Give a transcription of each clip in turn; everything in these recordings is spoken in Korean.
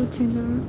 我只能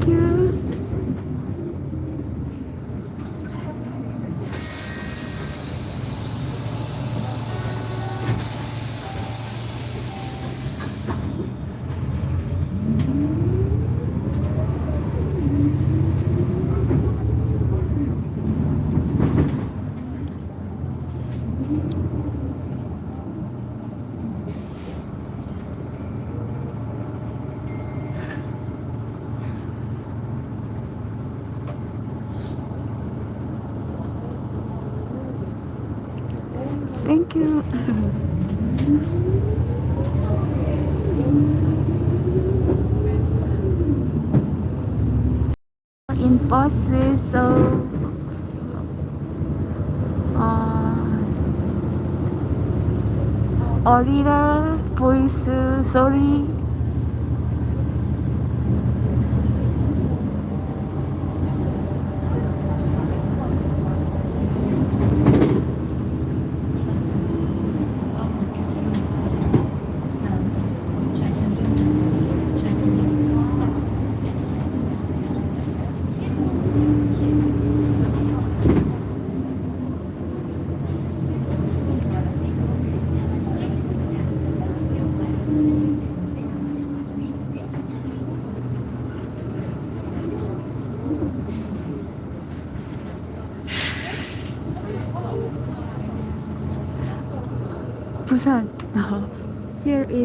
Thank you. 소리라 보이스 소리?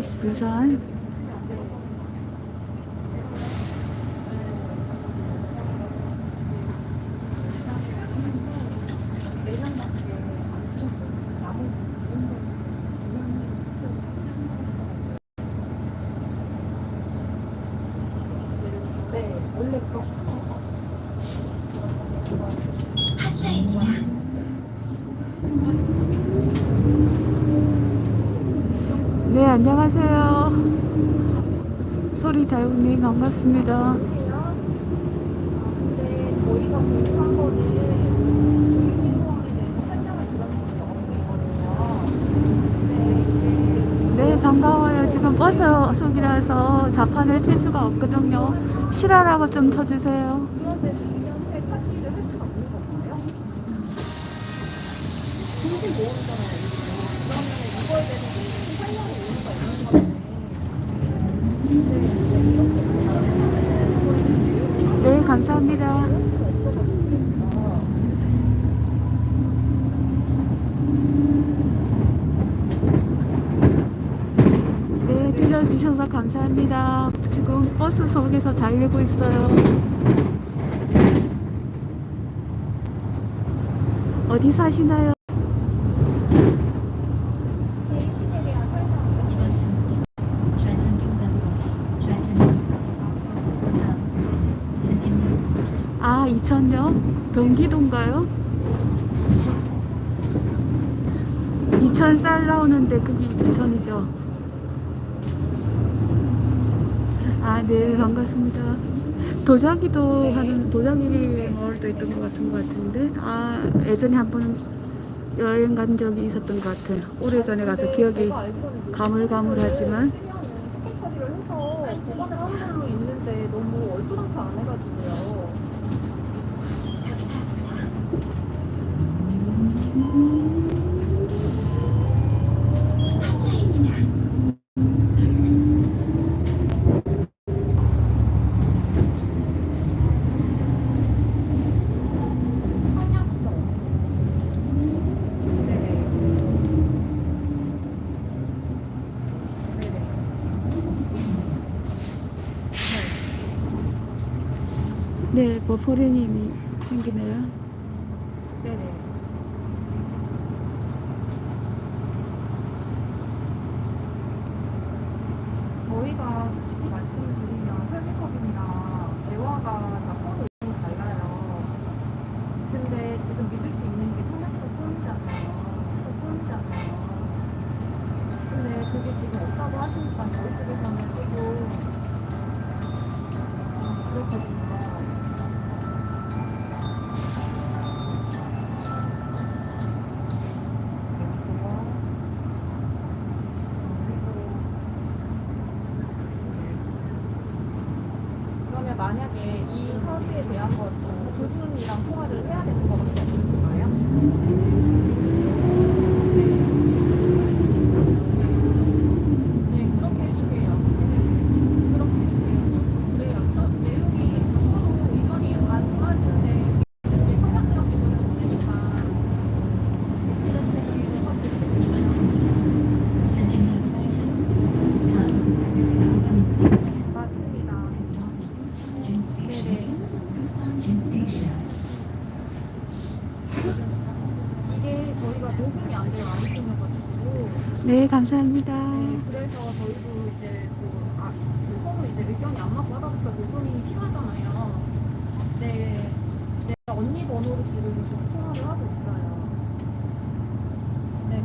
Süßal. 반갑습니다. 네, 반가워요. 지금 버스 속이라서 자판을 칠 수가 없거든요. 실화라고 좀 쳐주세요. 들려주셔서 감사합니다. 지금 버스 속에서 달리고 있어요. 어디 사시나요? 아, 이천요? 경기도인가요? 이천 쌀 나오는데 그게 이천이죠. 아, 네, 반갑습니다. 도자기도 하는 도자기 마을도 있던 것 같은 것 같은데, 아, 예전에 한 번 여행 간 적이 있었던 것 같아요. 오래전에 가서 기억이 가물가물하지만, 스캔 처리를 해서 보관을 하는 걸로 있는데 너무 얼토당토 안 해가지고요. 찬약서. 네네. 네네. 네, 버퍼링이 생기네요. 네네. 저희가 솔직히 말씀을 드리면 설계법이나 대화가 다 서로 너무 달라요. 근데 지금 믿을 수 있는 게 청약서 폰이잖아요. 서 폰이잖아요. 근데 그게 지금 없다고 하시니까 저희 쪽에서는 조금 음, 그렇거든요. 그러면 만약에 이 서류에 대한 것도 그분이랑 통화를 해야 되는 거밖에 없는 건가요? 네, 그렇게 해주세요. 그렇게 해주세요. 그래요. 그럼 내용이 서로 의견이 안 맞는데 이제 청약스럽게 저는 없으니까 그렇게 해주세요. 이번 정차 산책로 다음 맞습니다. 준 네네. 스테이션 준 스테이션 이게 저희가 녹음이 안 돼요. 아이폰이어가지고. 네, 감사합니다. 네, 그래서 저희도 이제 또 아, 지금 서로 이제 의견이 안 맞고 하다 보니까 녹음이 필요하잖아요. 네, 네 언니 번호로 지금 통화를 하고 있어요. 네.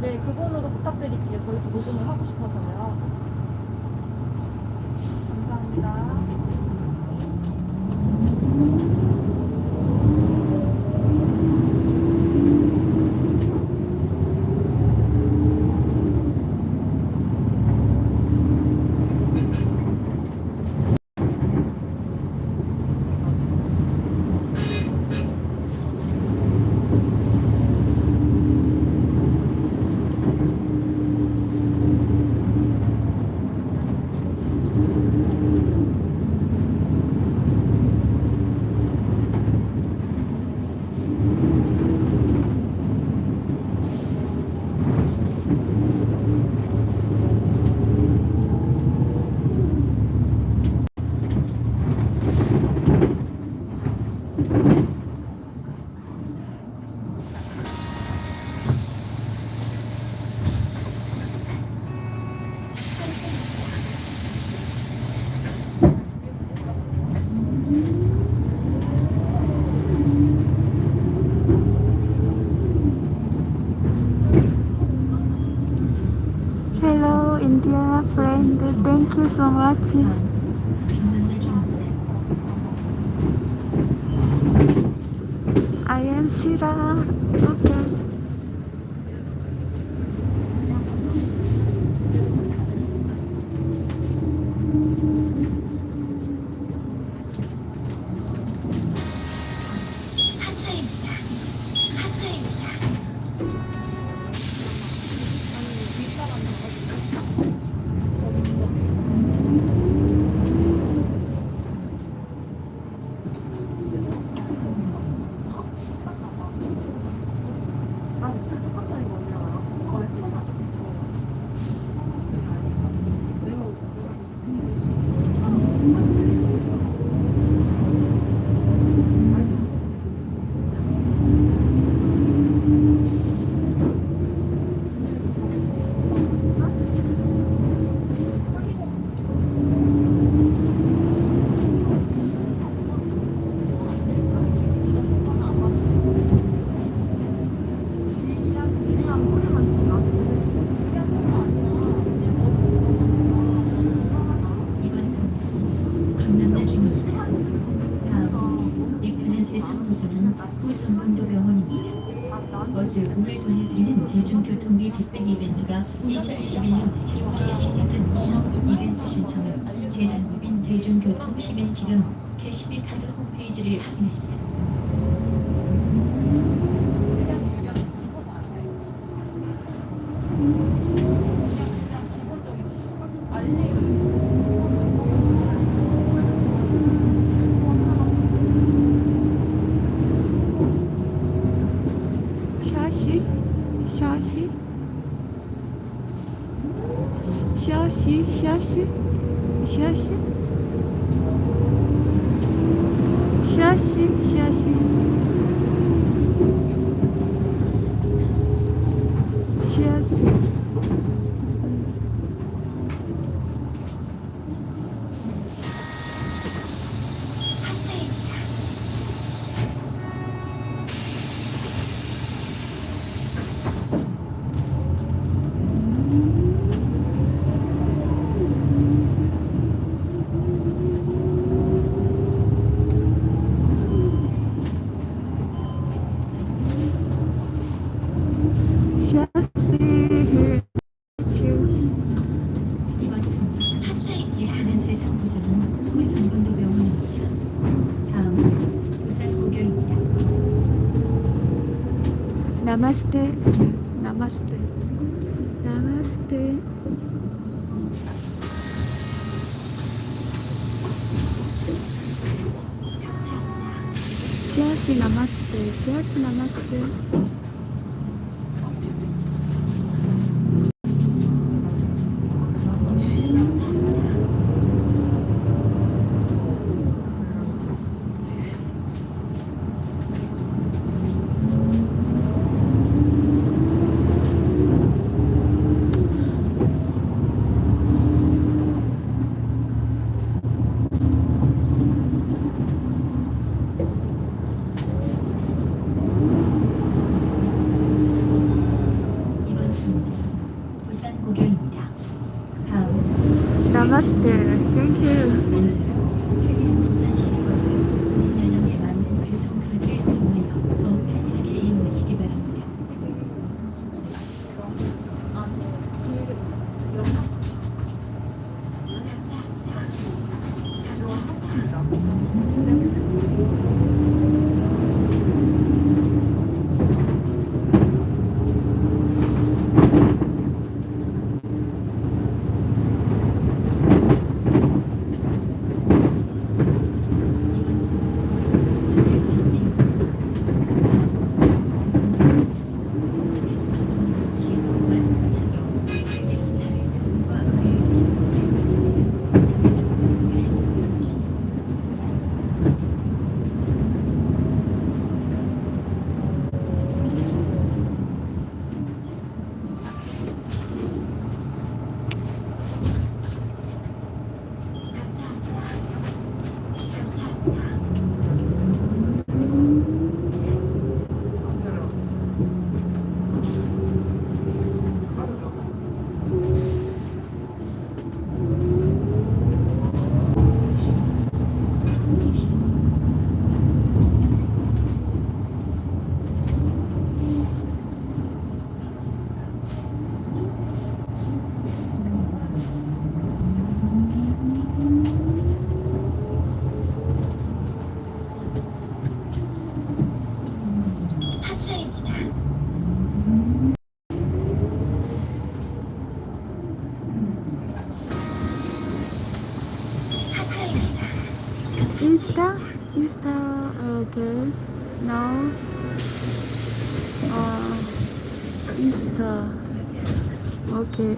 네, 그 번호로 부탁드릴게요. 저희도 녹음을 하고 싶어서요. 감사합니다. Thank you so much. I am Shira. 기능 캐시필 카드 홈페이지를 확인하세요. ナマステナマステナマステシャーシナマステシャーシナマステ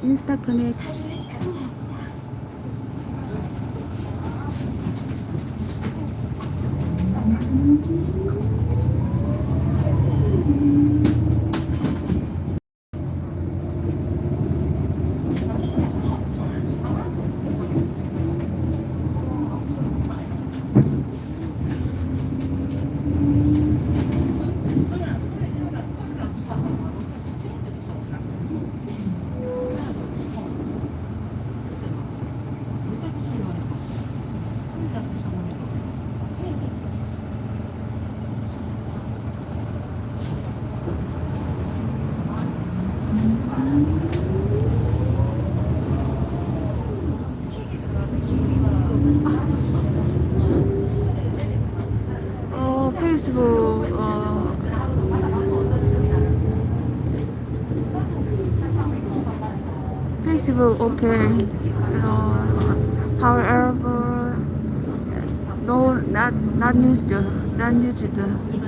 インスタグクム place will open you know however no not not used not used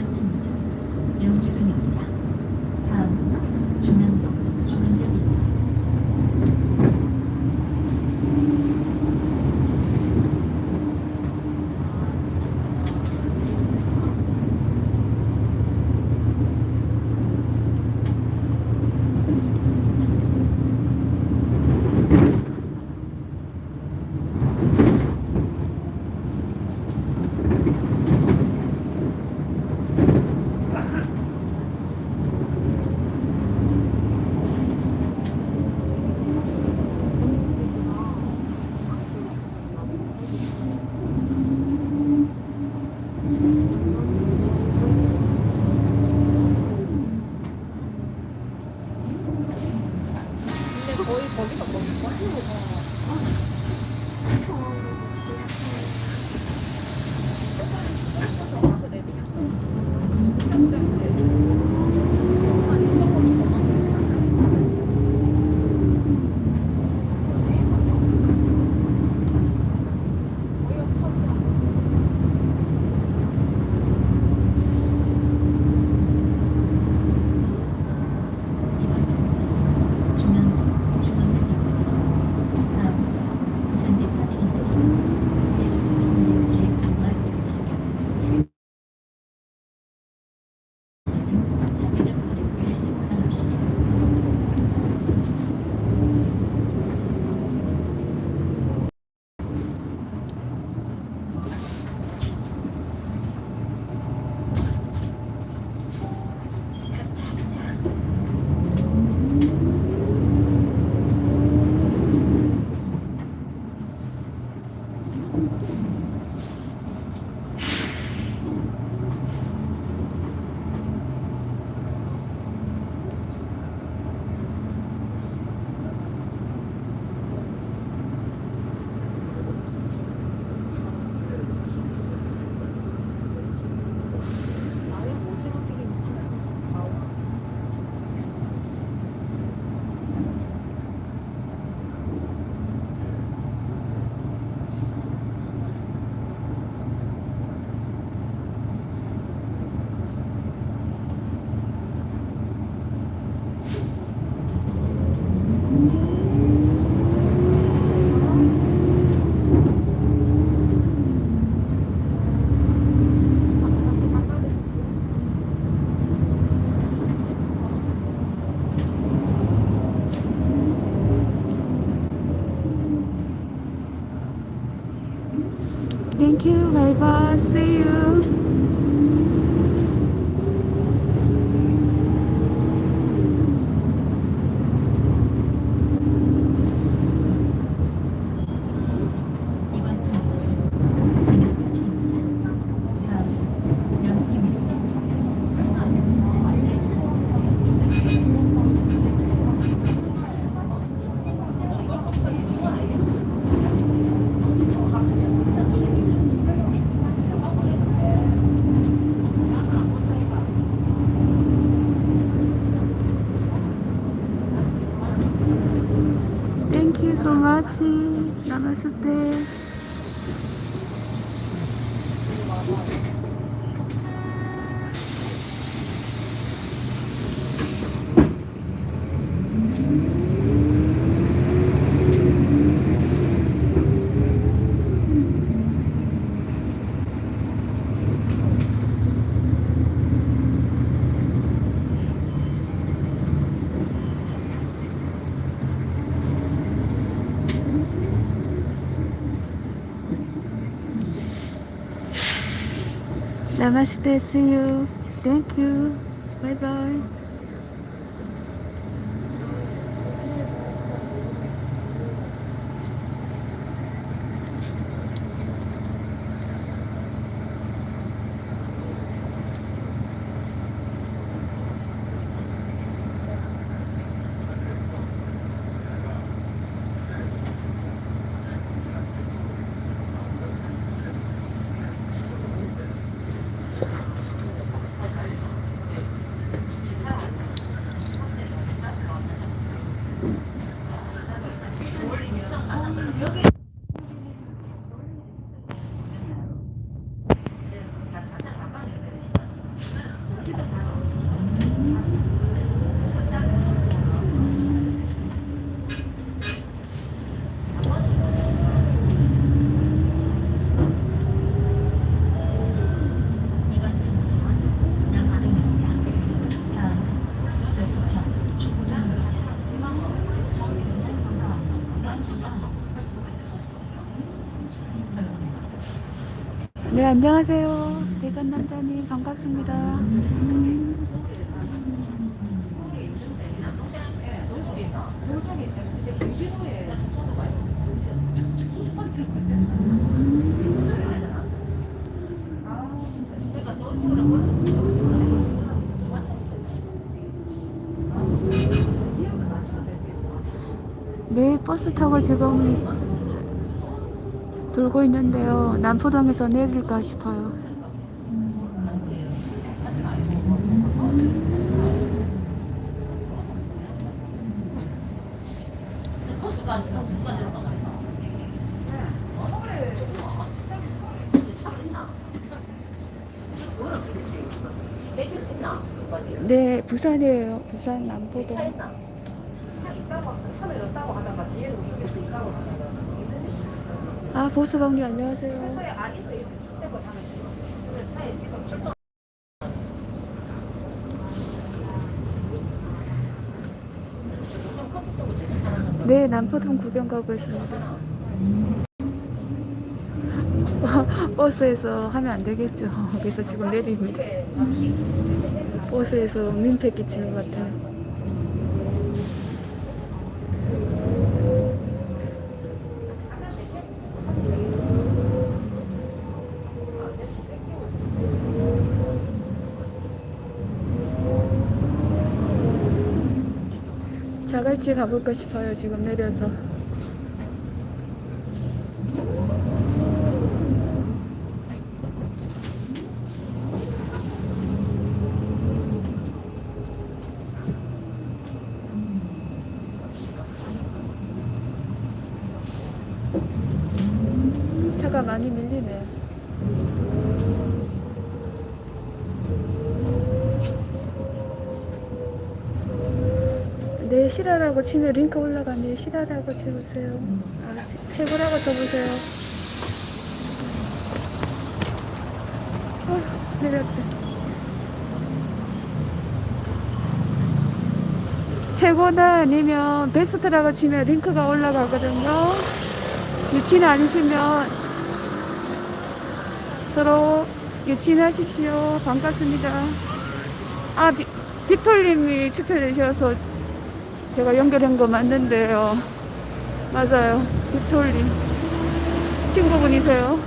Namaste. See you. Thank you. Bye bye. 네, 안녕하세요. 대전 남자님 반갑습니다. 네, 버스 타고 지금 돌고 있는데요. 남포동에서 내릴까 싶어요. 네, 부산이에요. 부산 남포동. 차 있나? 차 있다고 하다가 뒤에 웃으면서 있다고 하다가 아, 보수방님 안녕하세요. 네, 남포동 구경 가고 있습니다. 버스에서 하면 안 되겠죠. 그래서 지금 내립니다. 버스에서 민폐 끼치는 것 같아요. 자갈치 가볼까 싶어요. 지금 내려서. 차가 많이 밀리네요. 네, 실화라고 치면 링크 올라가네. 실화라고 쳐보세요. 아, 세- 세고라고 쳐보세요. 아, 내렸다. 최고다 아니면 베스트라고 치면 링크가 올라가거든요. 유치는 아니시면 서로 유치하십시오. 반갑습니다. 아, 비, 빅톨님이 추천해 주셔서 제가 연결한 거 맞는데요. 맞아요. 빅톨님. 친구분이세요.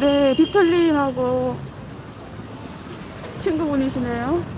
네, 빅톨님하고 친구분이시네요.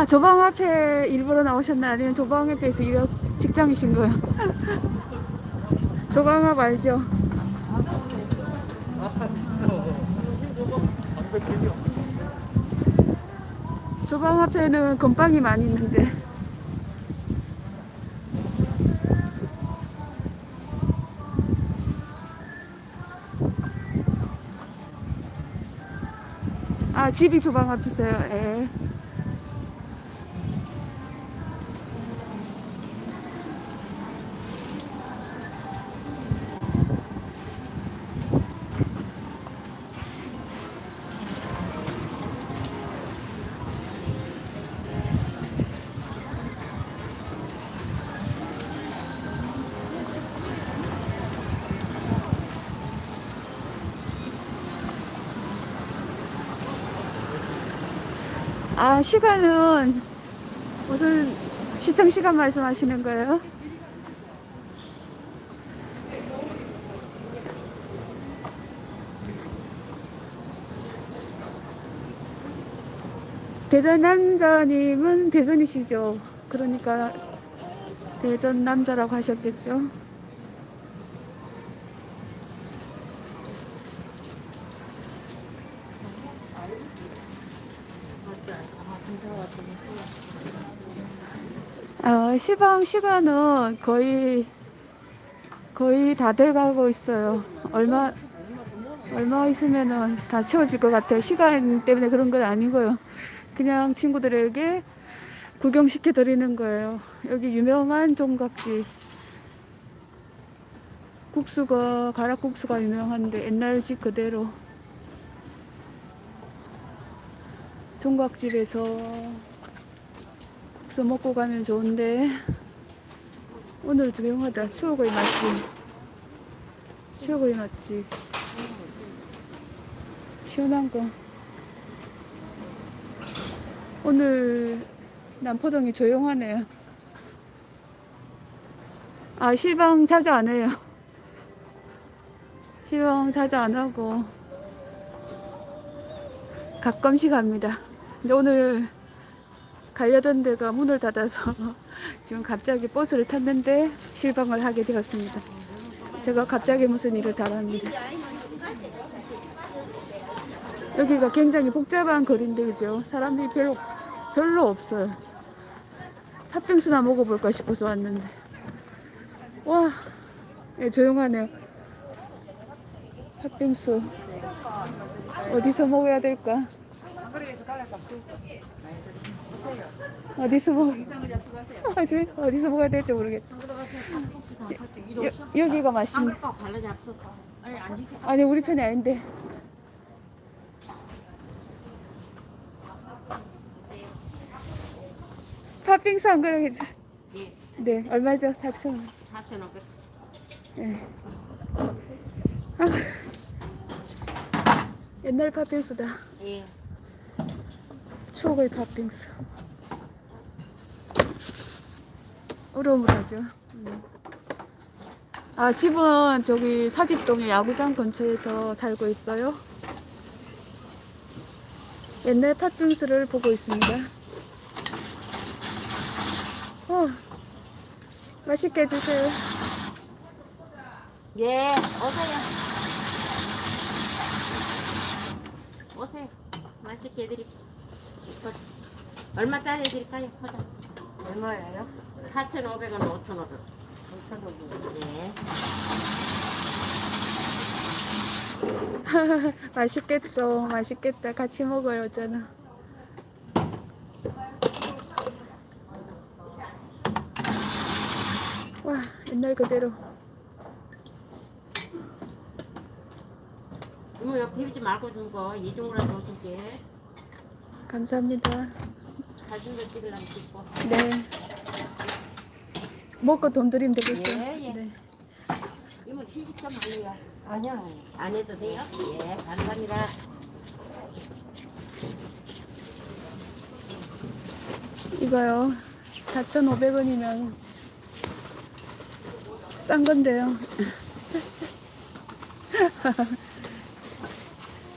아, 조방 앞에 일부러 나오셨나? 아니면 조방 앞에서 일 직장이신 거예요? 조방 앞 알죠? 조방 앞에는 건빵이 많이 있는데. 아, 집이 조방 앞이세요? 예. 아, 시간은 무슨 시청 시간 말씀하시는 거예요? 대전 남자님은 대전이시죠? 그러니까 대전 남자라고 하셨겠죠? 어, 시방 시간은 거의 거의 다 돼가고 있어요. 얼마 얼마 있으면은 다 채워질 것 같아요. 시간 때문에 그런 건 아니고요. 그냥 친구들에게 구경시켜 드리는 거예요. 여기 유명한 종각집 국수가 가락국수가 유명한데 옛날 집 그대로 종각집에서 국수 먹고 가면 좋은데. 오늘 조용하다 추억의 맛집 추억의 맛집 시원한 거. 오늘 남포동이 조용하네요. 아 실방 자주 안 해요. 실방 자주 안 하고 가끔씩 합니다. 근데 오늘 가려던 데가 문을 닫아서 지금 갑자기 버스를 탔는데 실방을 하게 되었습니다. 제가 갑자기 무슨 일을 잘합니다. 여기가 굉장히 복잡한 거리인데 그죠? 사람들이 별로 별로 없어요. 팥빙수나 먹어볼까 싶어서 왔는데 와 예, 조용하네요. 팥빙수 어디서 먹어야 될까? 어디서 먹 아주 어디서 먹어야 될지 모르겠다. 여, 여기가 맛있네. 아니 우리 편이 아닌데. 팥빙수 한 그릇 해주세요. 예, 네, 얼마죠? 4천 원. 4,500. 네. 아, 옛날 팥빙수다. 예. 추억의 팥빙수. 우러물하죠. 음. 아, 집은 저기 사직동의 야구장 근처에서 살고 있어요. 옛날 팥빙수를 보고 있습니다. 어, 맛있게 해주세요. 예, 오세요. 오세요. 맛있게 해드릴게요. 어, 얼마 짜리 해드릴까요? 보자. 얼마예요? 4,500원, 5,500원. 5,500원. 예. 맛있겠어. 맛있겠다. 같이 먹어요, 저는. 와, 옛날 그대로. 이모, 여기 비비지 말고 준 거, 이중으로라도 오실게. 감사합니다. 사진도 찍으려면 찍고. 네. 먹고 돈 드리면 되겠죠? 예, 예. 네. 이모, 시식 좀 할래요? 아니야. 안 해도 돼요? 예, 감사합니다. 이거요. 4,500원이면 싼 건데요.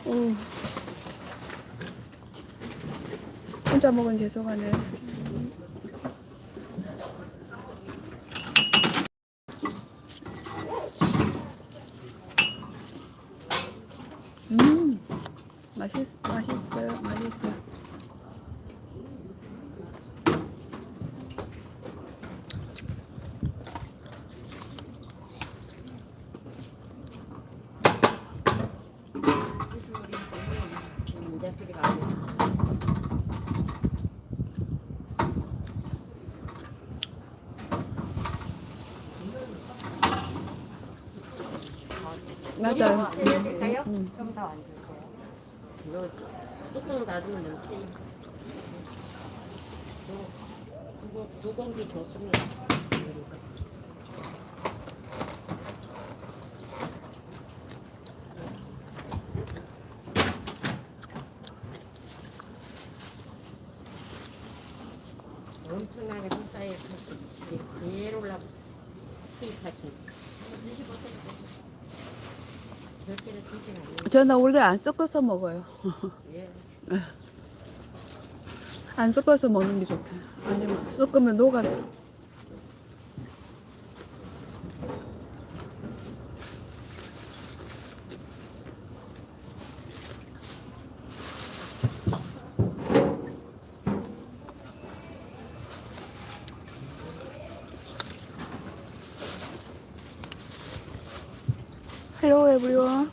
오. 혼자 먹은 죄송하네. 음, 맛있, 맛있어요. 맛있어요. 이제 필요가 아니야. 맞아요. 드릴까요? 음. 좀 더 앉으세요. 이거 뚜껑 닫으면 이렇게. 좋습니다. 그러니까. 엄청나게 회사에 제일 올라 수입하신. 저는 원래 안 섞어서 먹어요. 예. 안 섞어서 먹는 게 좋대. 아니면 섞으면 녹아서. Hello everyone.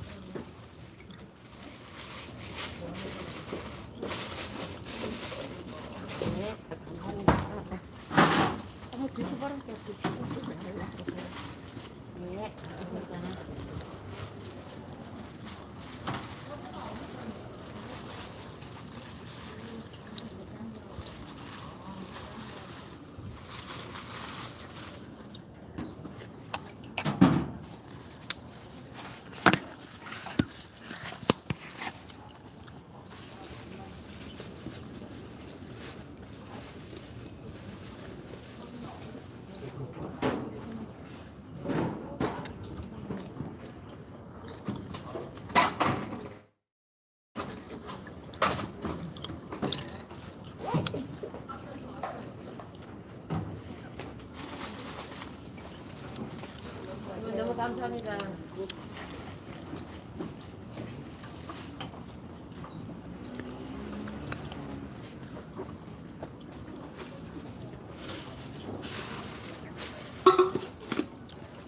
네, 감사합니다. 어머, 드셔보라니까 네, 감사합니다. 너무 감사합니다.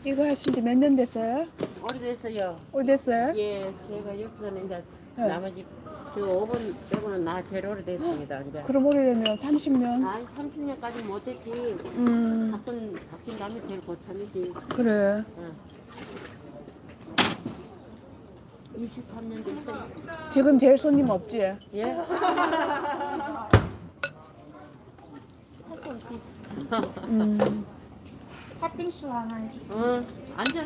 이거 하신 지 몇 년 됐어요? 오래됐어요. 어디 됐어요? 예, 제가 여기서는 이제 네. 나머지 그 5분 빼고는 나 제일 오래됐습니다. 이제. 그럼 오래되면 30년? 아니 30년까지 못했지. 음, 바꾼 바뀐 다음에 제일 고참이지. 그래. 응. 23년 됐어요. 지금 제일 손님 없지? 예? 음, 팥빙수 하나 해주세요. 응, 앉아.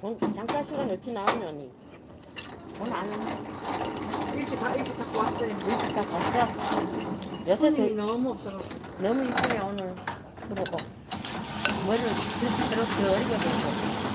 어, 어떻게 나오냐니? 오늘. 일찍 가, 일찍 갖고 왔어요. 일찍 다 갔어. 여섯 손님이 대 너무 없어가지고. 너무 이쁘네 오늘. 그러고 머리를 저렇게 어리게 보고.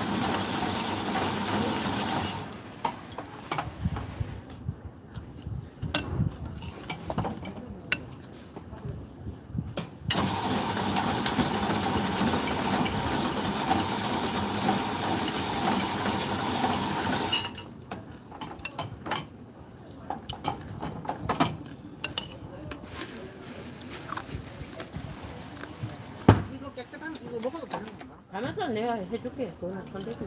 이거 깨끗한 이거 먹어도 되는 건가? 가면서 내가 해줄게. 그거는 손대고.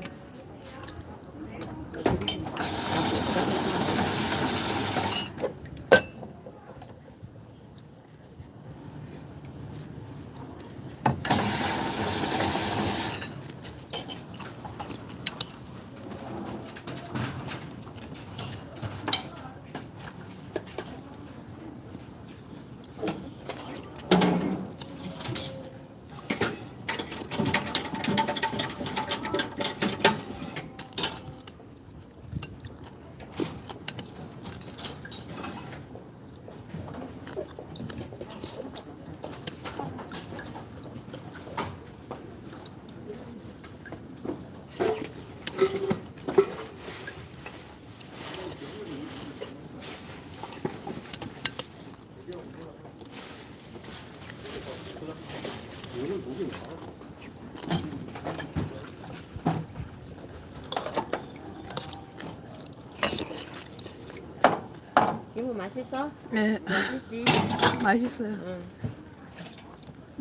이모 맛있어? 네, 맛있지? 맛있어요. 응.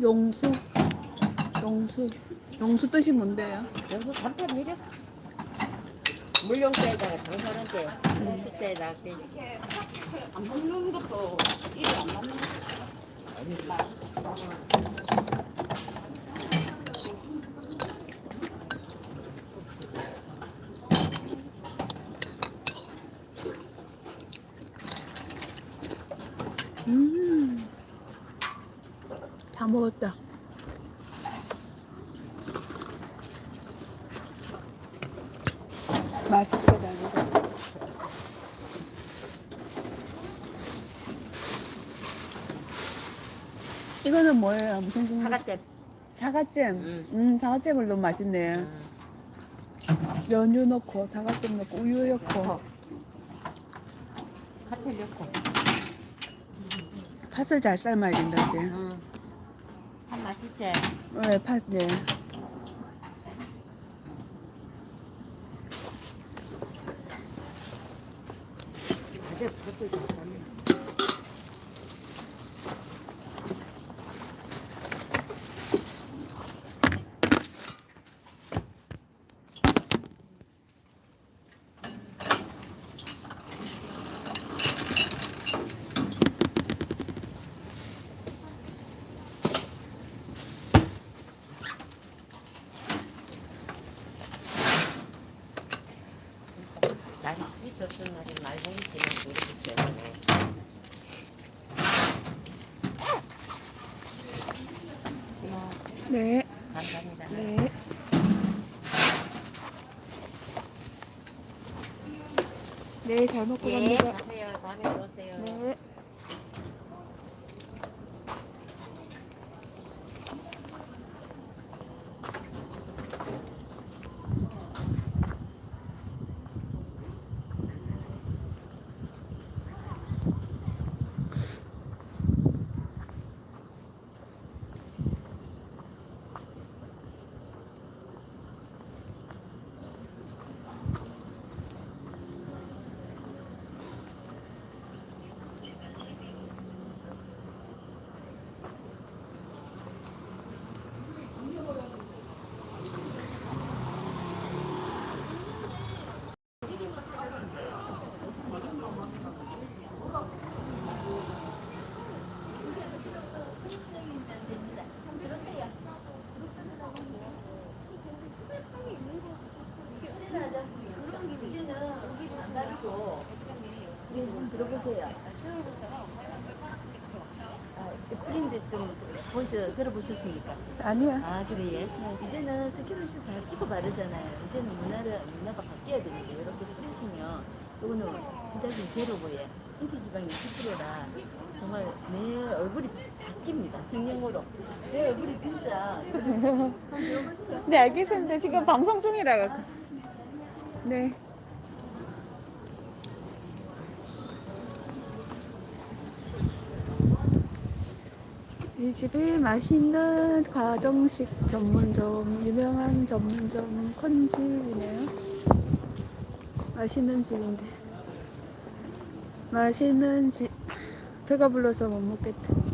용수. 용수. 용수 뜻이 뭔데요? 여기서 간판 내려. 물용대에다가 장사하는데 물때에다가 안 먹는 것도 일이 안 맞는 거. 다 먹었다. 맛있게 다 먹었다. 이거는 뭐예요? 무슨 종류? 사과잼. 사과잼. 응. 음, 사과잼을 너무 맛있네. 음. 연유 넣고 사과잼 넣고 우유 넣고 핫텔 넣고. 팥을 잘 삶아야 된다 이제. 응. 한 맛있지? 네, 팥 네. 다들 그것도 좋네. 날이 덥던 날에 말고기 지금 이렇게 되네. 이모, 네. 감사합니다. 네. 네, 잘 먹고 예, 갑니다. 가세요. 다음에 오세요. 네. 들어보세요. 아, 프린트 좀 보셔, 들어보셨습니까? 아니야. 아, 그래요? 이제는 스킨십 다 찍고 바르잖아요. 이제는 문화를, 문화가 바뀌어야 되는데, 이렇게 뿌리시면, 이거는 부작용 제로고요. 인체 지방이 10%라, 정말 내 얼굴이 바뀝니다. 생명으로. 내 얼굴이 진짜. 네, 알겠습니다. 지금 방송 중이라. 네. 이 집이 맛있는 가정식 전문점, 유명한 전문점 컨집이네요. 맛있는 집인데. 맛있는 집. 배가 불러서 못 먹겠다.